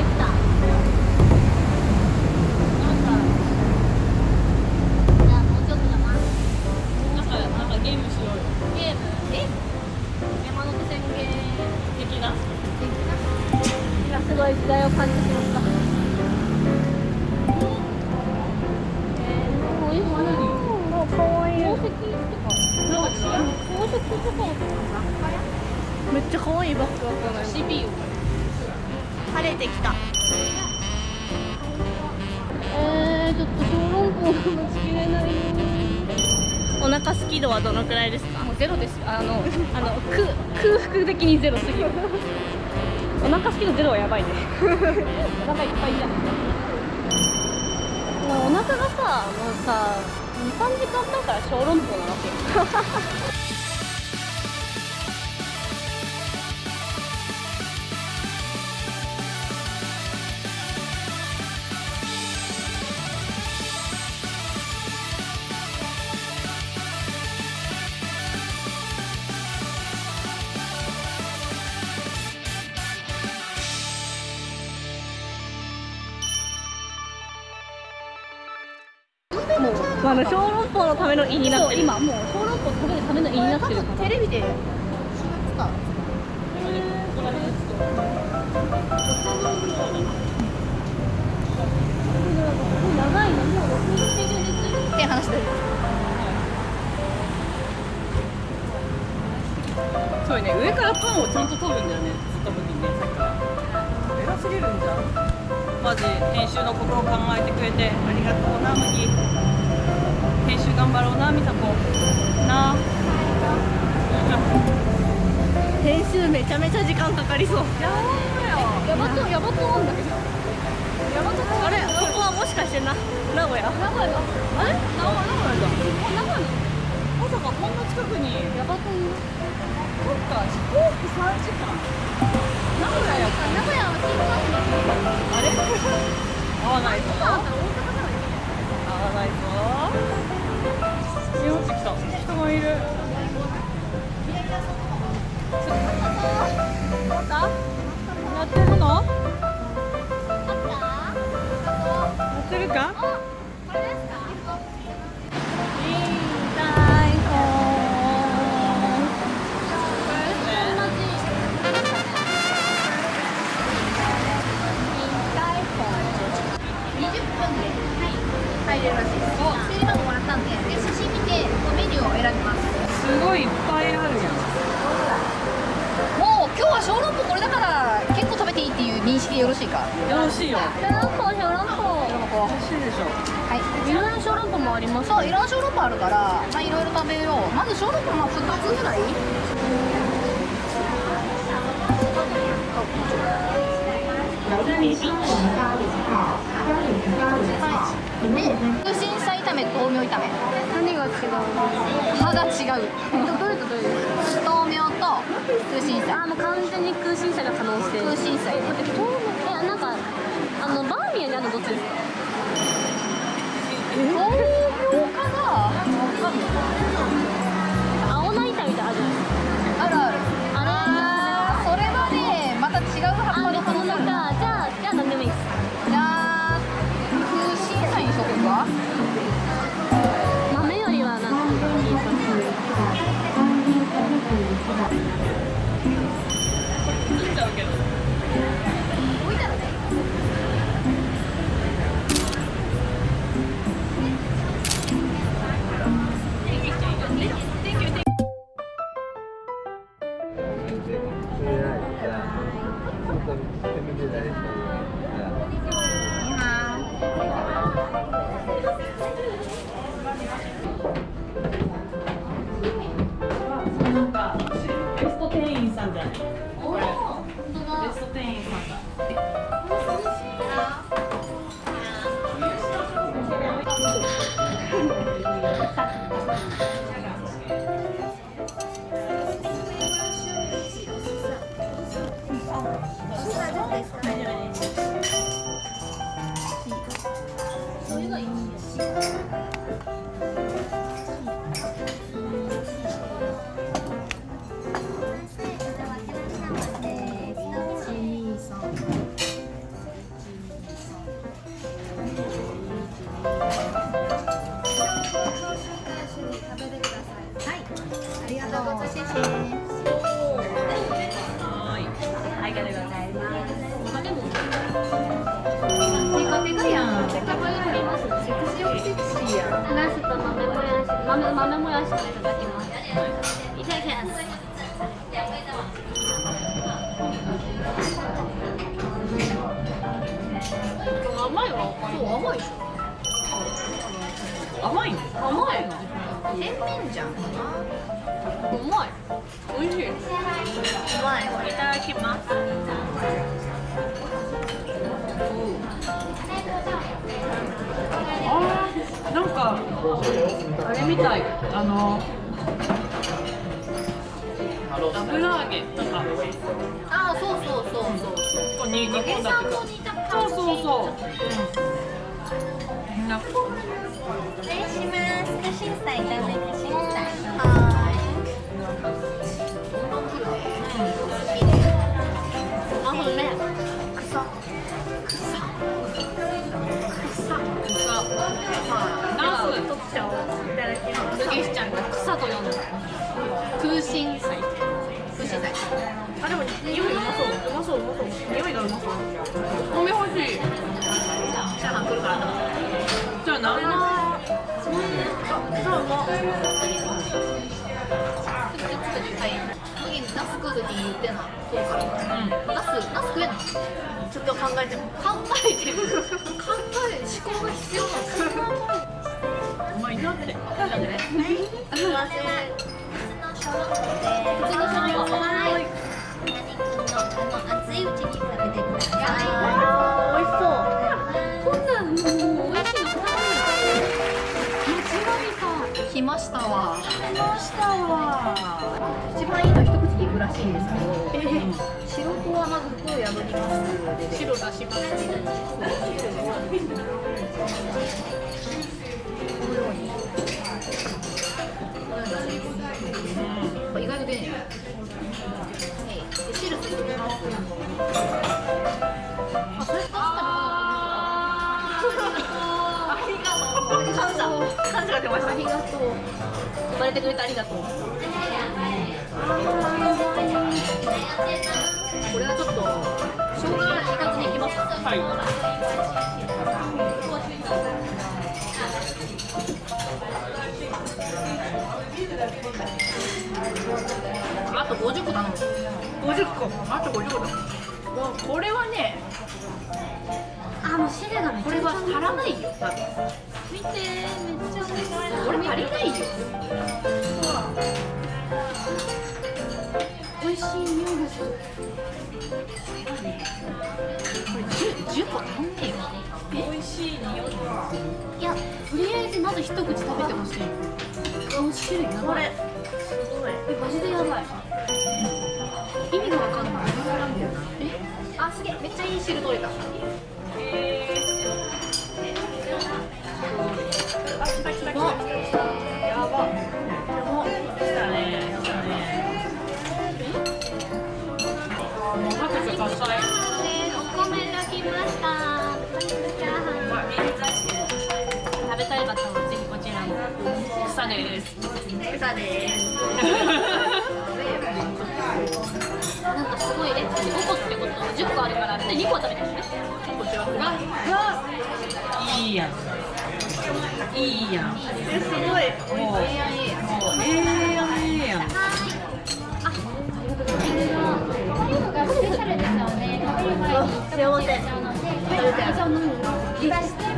てきた。めっちゃ可愛いバッグだったのよ。CPU 晴れてきた。えー、ちょっと小籠包が待ちきれないよお腹すき度はどのくらいですか？もうゼロです。あのあのく空腹的にゼロすぎる。お腹すきのゼロはやばいね。お腹いっぱいじゃん。お腹がさもうさ23時間前から小籠包なわけ。よあの小籠包のための胃になってる。今もう小籠包食べるための胃になってるテレビで4月か長いの。もう6日中ですって話でそうね上からパンをちゃんと取るんだよねずっにねさっきから偉すぎるんじゃんマジ編集の。ことを考えてくれてありがとうな麦編集頑張ろうなみさこな。編集めちゃめちゃ時間かかりそう。やばいヤバトヤバトなんだけど。ヤバトあれ？ここはもしかしてな名古屋？名古屋だ。あれ名古屋名古屋だ。名古屋まさかこんな近くにヤバトそっか飛行機3時間名古屋やっ名古屋は新幹線あれ合わないぞあります。そういろんな小籠包あるからまあいろいろ食べよう。まず小籠包まあ2つぐらい？で空心菜炒め豆苗炒め。何が違う。葉が違うどれと？どれですか豆苗と空心菜。あもう完全に空心菜が可能してる空心菜。ねえなんかあのバーミヤンにあるのどっちですか？豆苗かなかあれみたいあの油揚げとか。あそうそうそうそう。そうんそうそうそう、うん、な失礼します。カシンサイ炒めカシンサイはあ匂い。がうまそう米欲しい。チャーハン来るからじゃあ何のそううまはい。麦ナス食う時に言ってなそうからナスナス食えんのちょっと考えても考えてる考え思考が必要なのうまい。なってなんでねすい。ません普通の小籠包で普通の小籠包熱いうちに食べてください美味しそうこんなんもう美味しいの頼む間違来ましたわ来ましたわ一番いいの一口でいくらしいんですけど、白子はまず袋を破ります白だしますこの。ように感謝が出ましたありがとう生まれてくれてありがとうこれはちょっと生姜いかずにいきますかはいあと50個頼む。50個。あと50個。だもうこれはねあもう汁がめっちゃこれは足らないよ多分。見てめっちゃ美味しそうこれ足りないよ美味しい匂いがする。これ 10, 10個足んねえよ美味しい匂い。いやとりあえずまず一口食べてほしい。あの汁やばい。すごい。えマジでやばいすげえめっちゃいい汁取れた。えー、あ来た来た来たやば。来たね来たねもう拍手喝采お米が来ましたチャーハン食べたい方はぜひこちらの草です草ですで2個は食べてるねこちらいいやん。いいやん。えすごい。もうええやん。ええええやんええやん幸せ今してか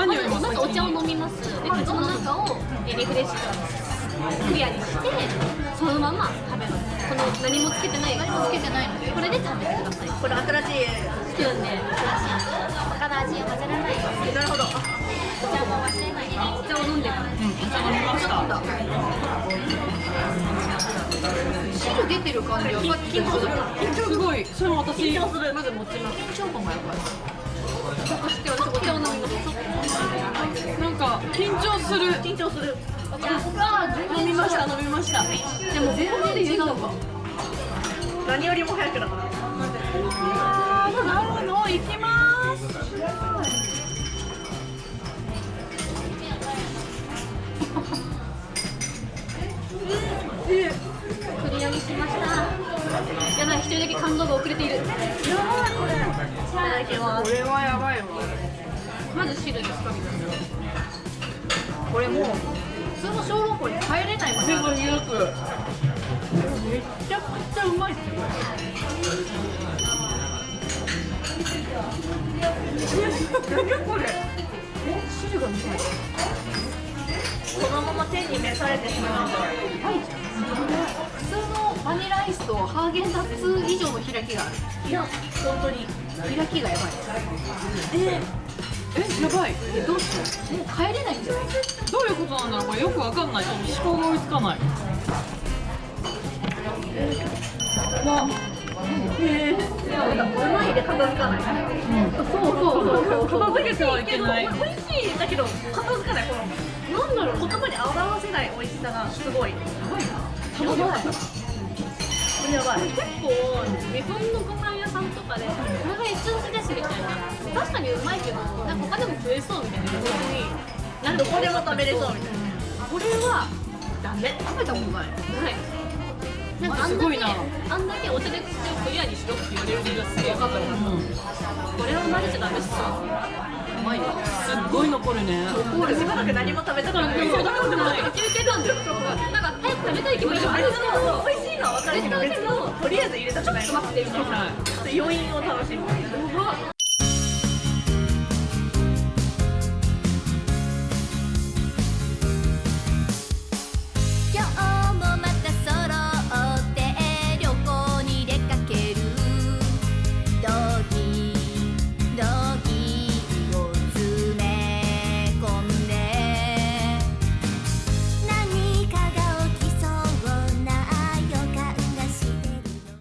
何よりもまずお茶を飲みますで口の中をリフレッシュクリアにしてそのまま食べますこの何もつけてない何もつけてないのでこれで食べてくださいこれ新しいスプーンで他の味を混ぜらないように。なるほどお茶も忘れないで。お茶を飲んでからうんお茶飲みました汁出てる感じはさっきと一緒だすごいそれも私緊張するまず持ちます緊張感がやっぱようなんだなんか緊張する。緊張する。飲みました飲みました。でも全然違うか。何よりも早くだから。なるほど。行きます。クリアにしました。やばい一人だけ感動が遅れている。やばいこれ。いただきます。これはやばいわ。まず汁ですかみたいなこれもう普通の小籠包に帰れないもんねめちゃくちゃうまいっすよ何これ汁がうまいこのまま手に召されてしまうんだ。普通のバニラアイスとハーゲンダッツ以上の開きがある。いや本当に開きがやばい。ええやばい。えどうしようもう帰れないんじゃない？どういうことなんだろう？これよくわかんない。思考が追いつかない。うまいで片付かない、そうそうそう。そう片付けてはいけない。美味しいだけど片付かない。このなんだろう言葉に表せない美味しさがすごい。やばい。なやばい。これやばい結構日本のご飯屋さんかでこれが一押しみたいな。確かに。うまい。けどなんか他でも食えそうみたいな。なんどこでも食べれそうみたいなこれはダメ食べたことない。ない。なんかあんだけあんだけお茶で口をクリアにしろって言われる理由がすげえ分かったのこれは混ぜちゃダメっすわうまい。わすっごい。残るねしばらく何も食べたくない。そうだからない。休憩なんだよなんか早く食べたい。気持ちもあるけど美味しい。のは分かるけど別のとりあえず入れたくない待ってみたいな余韻を楽しむ。